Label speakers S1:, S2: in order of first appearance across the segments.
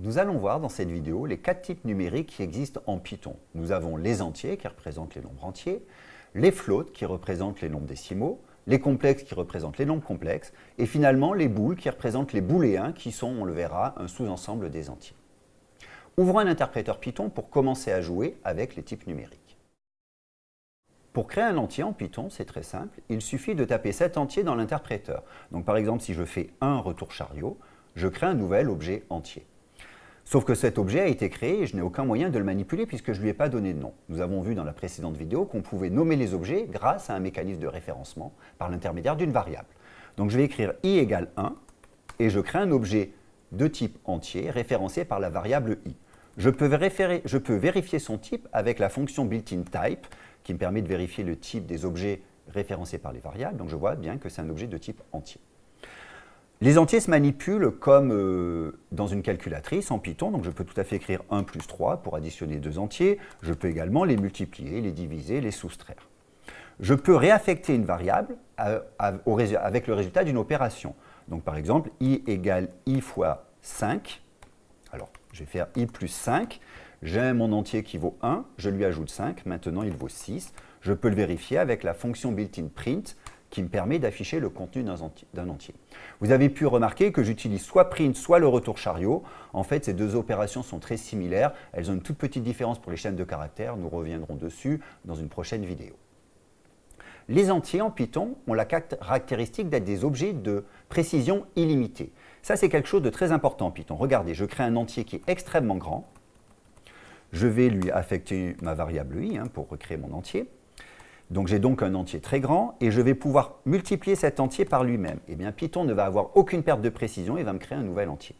S1: Nous allons voir dans cette vidéo les quatre types numériques qui existent en Python. Nous avons les entiers qui représentent les nombres entiers, les floats qui représentent les nombres décimaux, les complexes qui représentent les nombres complexes, et finalement les booles qui représentent les booléens qui sont, on le verra, un sous-ensemble des entiers. Ouvrons un interpréteur Python pour commencer à jouer avec les types numériques. Pour créer un entier en Python, c'est très simple, il suffit de taper cet entier dans l'interpréteur. Donc par exemple, si je fais un retour chariot, je crée un nouvel objet entier. Sauf que cet objet a été créé et je n'ai aucun moyen de le manipuler puisque je ne lui ai pas donné de nom. Nous avons vu dans la précédente vidéo qu'on pouvait nommer les objets grâce à un mécanisme de référencement par l'intermédiaire d'une variable. Donc je vais écrire i égale 1 et je crée un objet de type entier référencé par la variable i. Je peux, je peux vérifier son type avec la fonction built-in type qui me permet de vérifier le type des objets référencés par les variables. Donc je vois bien que c'est un objet de type entier. Les entiers se manipulent comme euh, dans une calculatrice en Python, donc je peux tout à fait écrire 1 plus 3 pour additionner deux entiers. Je peux également les multiplier, les diviser, les soustraire. Je peux réaffecter une variable avec le résultat d'une opération. Donc par exemple, i égale i fois 5. Alors, je vais faire i plus 5. J'ai mon entier qui vaut 1, je lui ajoute 5, maintenant il vaut 6. Je peux le vérifier avec la fonction built-in print qui me permet d'afficher le contenu d'un entier. Vous avez pu remarquer que j'utilise soit print, soit le retour chariot. En fait, ces deux opérations sont très similaires. Elles ont une toute petite différence pour les chaînes de caractères. Nous reviendrons dessus dans une prochaine vidéo. Les entiers en Python ont la caractéristique d'être des objets de précision illimitée. Ça, c'est quelque chose de très important en Python. Regardez, je crée un entier qui est extrêmement grand. Je vais lui affecter ma variable i hein, pour recréer mon entier. Donc j'ai donc un entier très grand et je vais pouvoir multiplier cet entier par lui-même. Eh bien Python ne va avoir aucune perte de précision et va me créer un nouvel entier.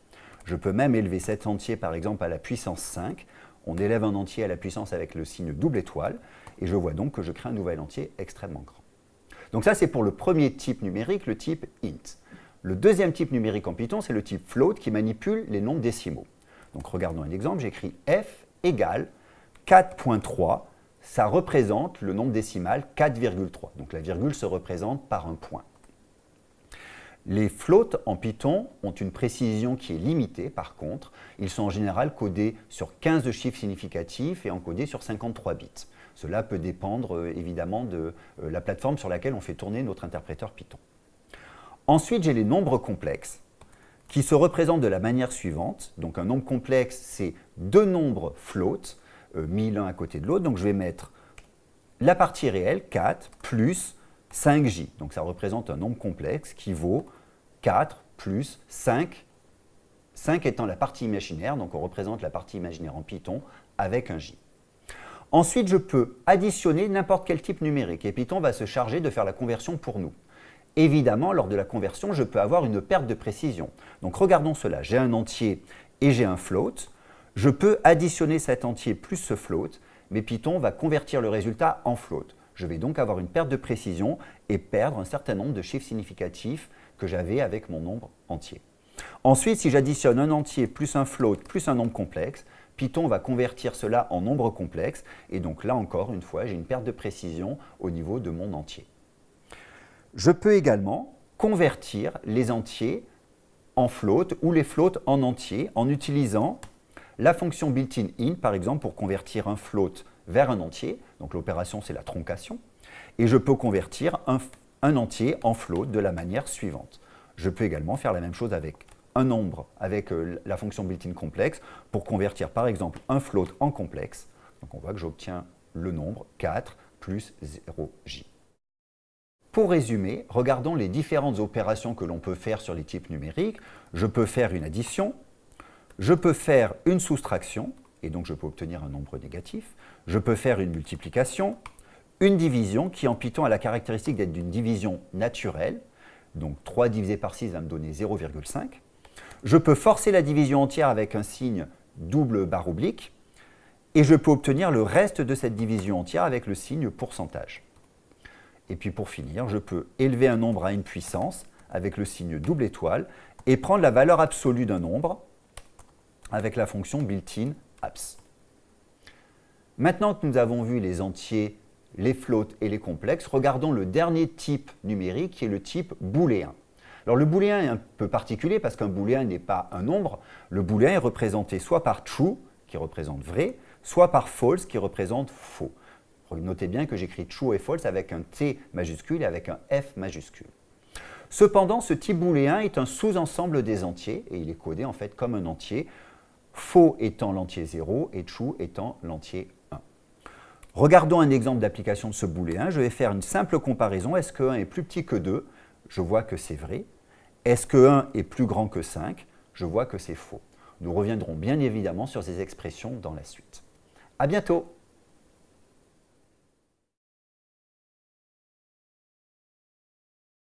S1: Je peux même élever cet entier par exemple à la puissance 5. On élève un entier à la puissance avec le signe double étoile et je vois donc que je crée un nouvel entier extrêmement grand. Donc ça c'est pour le premier type numérique, le type int. Le deuxième type numérique en Python, c'est le type float qui manipule les nombres décimaux. Donc regardons un exemple, j'écris f égale 4.3 ça représente le nombre décimal 4,3. Donc la virgule se représente par un point. Les floats en Python ont une précision qui est limitée, par contre. Ils sont en général codés sur 15 chiffres significatifs et encodés sur 53 bits. Cela peut dépendre euh, évidemment de euh, la plateforme sur laquelle on fait tourner notre interpréteur Python. Ensuite, j'ai les nombres complexes qui se représentent de la manière suivante. Donc un nombre complexe, c'est deux nombres floats mis l'un à côté de l'autre. Donc je vais mettre la partie réelle, 4, plus 5j. Donc ça représente un nombre complexe qui vaut 4 plus 5, 5 étant la partie imaginaire, donc on représente la partie imaginaire en Python avec un j. Ensuite, je peux additionner n'importe quel type numérique et Python va se charger de faire la conversion pour nous. Évidemment, lors de la conversion, je peux avoir une perte de précision. Donc regardons cela, j'ai un entier et j'ai un float. Je peux additionner cet entier plus ce float, mais Python va convertir le résultat en float. Je vais donc avoir une perte de précision et perdre un certain nombre de chiffres significatifs que j'avais avec mon nombre entier. Ensuite, si j'additionne un entier plus un float plus un nombre complexe, Python va convertir cela en nombre complexe et donc là encore, une fois, j'ai une perte de précision au niveau de mon entier. Je peux également convertir les entiers en float ou les floats en entier en utilisant la fonction built-in int, par exemple, pour convertir un float vers un entier, donc l'opération c'est la troncation, et je peux convertir un, entier en float de la manière suivante. Je peux également faire la même chose avec un nombre avec euh, la fonction built-in complexe pour convertir par exemple un float en complexe. Donc on voit que j'obtiens le nombre 4 plus 0j. Pour résumer, regardons les différentes opérations que l'on peut faire sur les types numériques. Je peux faire une addition, je peux faire une soustraction, et donc je peux obtenir un nombre négatif. Je peux faire une multiplication, une division qui en Python a la caractéristique d'être d'une division naturelle. Donc 3 divisé par 6 va me donner 0,5. Je peux forcer la division entière avec un signe double barre oblique. Et je peux obtenir le reste de cette division entière avec le signe pourcentage. Et puis pour finir, je peux élever un nombre à une puissance avec le signe double étoile et prendre la valeur absolue d'un nombre avec la fonction built-in apps. Maintenant que nous avons vu les entiers, les floats et les complexes, regardons le dernier type numérique qui est le type booléen. Alors le booléen est un peu particulier parce qu'un booléen n'est pas un nombre. Le booléen est représenté soit par true, qui représente vrai, soit par false, qui représente faux. Notez bien que j'écris true et false avec un T majuscule et avec un F majuscule. Cependant, ce type booléen est un sous-ensemble des entiers et il est codé en fait comme un entier, faux étant l'entier 0 et true étant l'entier 1. Regardons un exemple d'application de ce booléen. Je vais faire une simple comparaison. Est-ce que 1 est plus petit que 2 Je vois que c'est vrai. Est-ce que 1 est plus grand que 5 Je vois que c'est faux. Nous reviendrons bien évidemment sur ces expressions dans la suite. À bientôt